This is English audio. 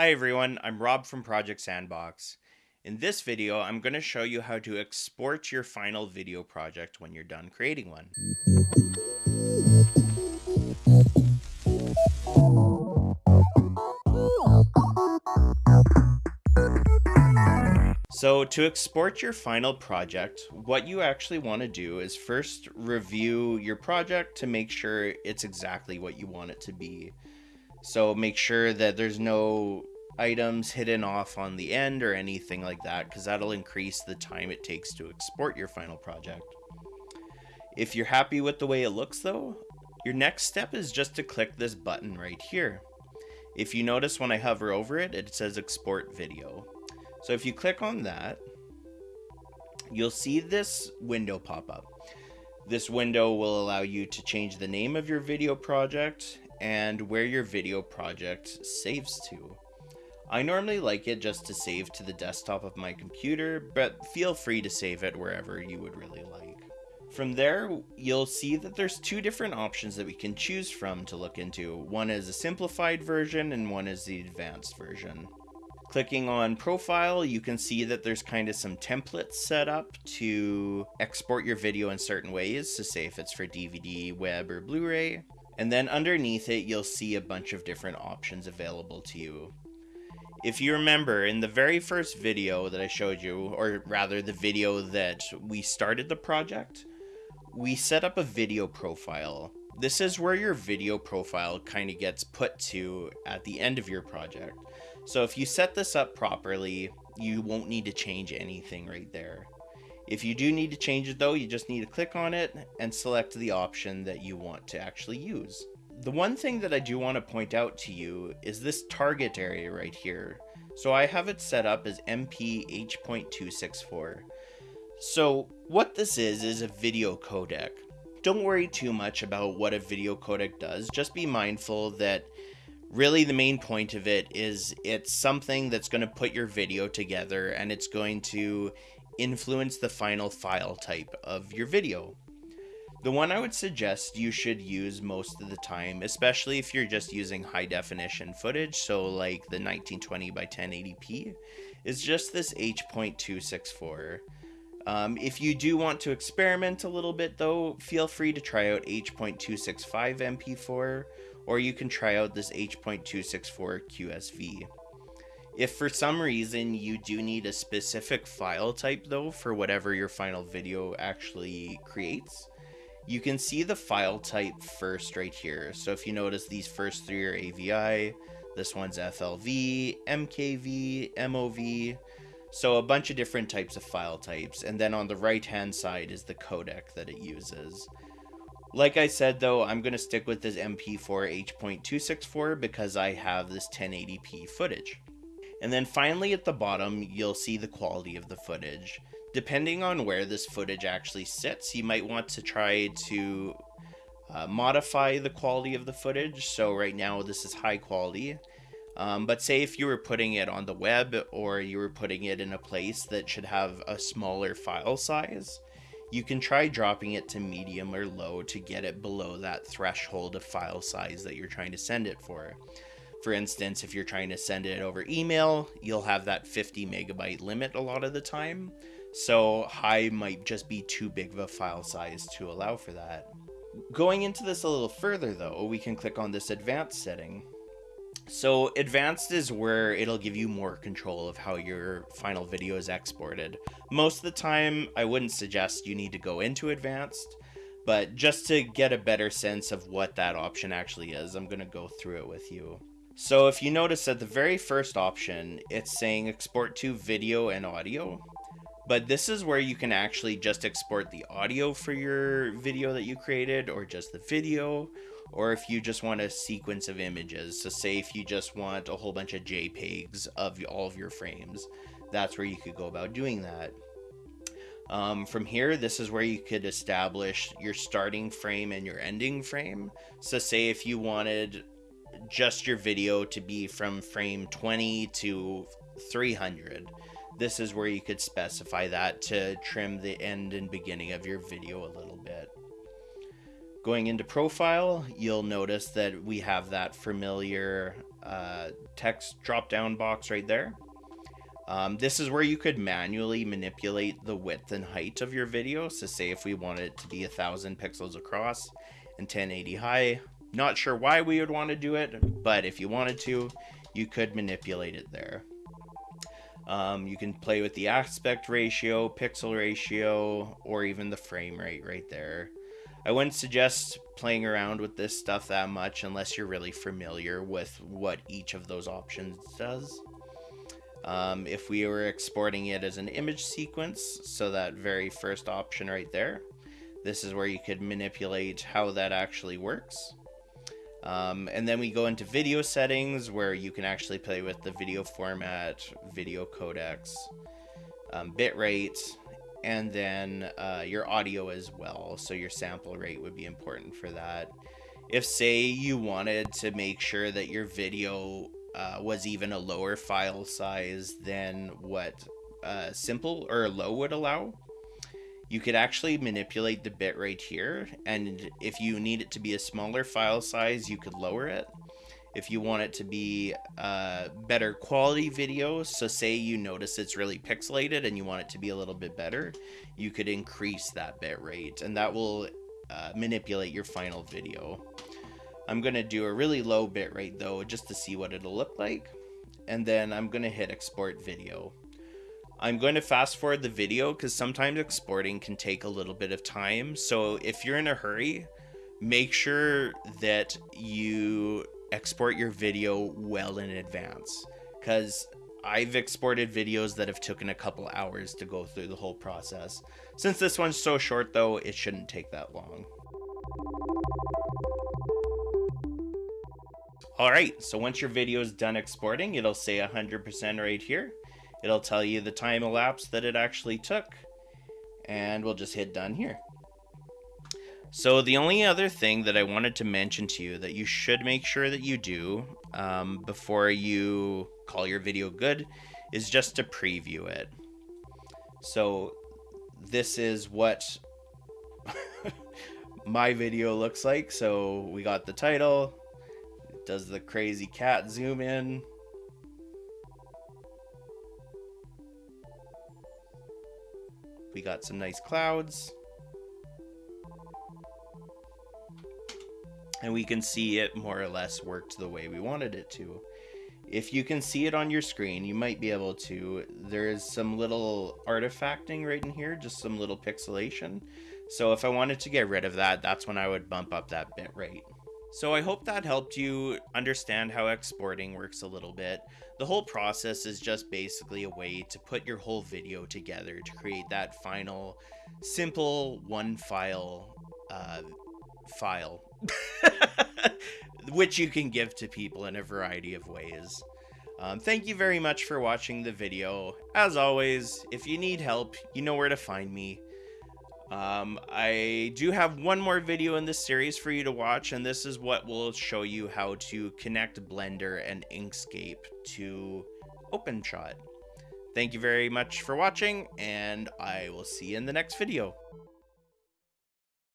Hi everyone, I'm Rob from Project Sandbox. In this video, I'm going to show you how to export your final video project when you're done creating one. So to export your final project, what you actually want to do is first review your project to make sure it's exactly what you want it to be. So make sure that there's no items hidden off on the end or anything like that because that'll increase the time it takes to export your final project. If you're happy with the way it looks though, your next step is just to click this button right here. If you notice when I hover over it, it says export video. So if you click on that, you'll see this window pop up. This window will allow you to change the name of your video project and where your video project saves to. I normally like it just to save to the desktop of my computer, but feel free to save it wherever you would really like. From there, you'll see that there's two different options that we can choose from to look into. One is a simplified version and one is the advanced version. Clicking on profile, you can see that there's kind of some templates set up to export your video in certain ways, to say if it's for DVD, web, or Blu-ray. And then underneath it, you'll see a bunch of different options available to you. If you remember, in the very first video that I showed you, or rather the video that we started the project, we set up a video profile. This is where your video profile kind of gets put to at the end of your project. So if you set this up properly, you won't need to change anything right there. If you do need to change it though, you just need to click on it and select the option that you want to actually use. The one thing that I do want to point out to you is this target area right here. So I have it set up as MPH.264. So what this is, is a video codec. Don't worry too much about what a video codec does. Just be mindful that really the main point of it is it's something that's going to put your video together and it's going to influence the final file type of your video. The one I would suggest you should use most of the time, especially if you're just using high definition footage, so like the 1920 by 1080p, is just this H.264. Um, if you do want to experiment a little bit though, feel free to try out H.265 MP4 or you can try out this H.264 QSV. If for some reason you do need a specific file type though for whatever your final video actually creates, you can see the file type first right here. So if you notice these first three are AVI, this one's FLV, MKV, MOV, so a bunch of different types of file types. And then on the right hand side is the codec that it uses. Like I said though, I'm going to stick with this MP4 H.264 because I have this 1080p footage. And then finally at the bottom, you'll see the quality of the footage. Depending on where this footage actually sits, you might want to try to uh, modify the quality of the footage. So right now this is high quality. Um, but say if you were putting it on the web or you were putting it in a place that should have a smaller file size, you can try dropping it to medium or low to get it below that threshold of file size that you're trying to send it for. For instance, if you're trying to send it over email, you'll have that 50 megabyte limit a lot of the time. So high might just be too big of a file size to allow for that. Going into this a little further though, we can click on this advanced setting so advanced is where it'll give you more control of how your final video is exported. Most of the time, I wouldn't suggest you need to go into advanced, but just to get a better sense of what that option actually is, I'm going to go through it with you. So if you notice at the very first option, it's saying export to video and audio. But this is where you can actually just export the audio for your video that you created or just the video or if you just want a sequence of images. So say if you just want a whole bunch of JPEGs of all of your frames, that's where you could go about doing that. Um, from here, this is where you could establish your starting frame and your ending frame. So say if you wanted just your video to be from frame 20 to 300, this is where you could specify that to trim the end and beginning of your video a little bit. Going into profile, you'll notice that we have that familiar uh, text drop down box right there. Um, this is where you could manually manipulate the width and height of your video. So say if we wanted it to be a thousand pixels across and 1080 high, not sure why we would want to do it, but if you wanted to, you could manipulate it there. Um, you can play with the aspect ratio, pixel ratio, or even the frame rate right there. I wouldn't suggest playing around with this stuff that much unless you're really familiar with what each of those options does. Um, if we were exporting it as an image sequence, so that very first option right there, this is where you could manipulate how that actually works. Um, and then we go into video settings where you can actually play with the video format, video codecs, um, bitrate, and then uh, your audio as well. So your sample rate would be important for that. If, say, you wanted to make sure that your video uh, was even a lower file size than what uh, simple or low would allow, you could actually manipulate the bit bitrate here. And if you need it to be a smaller file size, you could lower it. If you want it to be a better quality video, so say you notice it's really pixelated and you want it to be a little bit better, you could increase that bitrate and that will uh, manipulate your final video. I'm going to do a really low bitrate though, just to see what it'll look like. And then I'm going to hit export video. I'm going to fast forward the video because sometimes exporting can take a little bit of time. So if you're in a hurry, make sure that you export your video well in advance because I've exported videos that have taken a couple hours to go through the whole process. Since this one's so short though, it shouldn't take that long. Alright, so once your video is done exporting, it'll say 100% right here. It'll tell you the time elapsed that it actually took. And we'll just hit done here. So the only other thing that I wanted to mention to you that you should make sure that you do um, before you call your video good is just to preview it. So this is what my video looks like. So we got the title, does the crazy cat zoom in, We got some nice clouds. And we can see it more or less worked the way we wanted it to. If you can see it on your screen, you might be able to. There is some little artifacting right in here, just some little pixelation. So if I wanted to get rid of that, that's when I would bump up that bit rate. So I hope that helped you understand how exporting works a little bit. The whole process is just basically a way to put your whole video together to create that final simple one file uh, file which you can give to people in a variety of ways. Um, thank you very much for watching the video. As always, if you need help, you know where to find me. Um, I do have one more video in this series for you to watch, and this is what will show you how to connect Blender and Inkscape to OpenShot. Thank you very much for watching, and I will see you in the next video.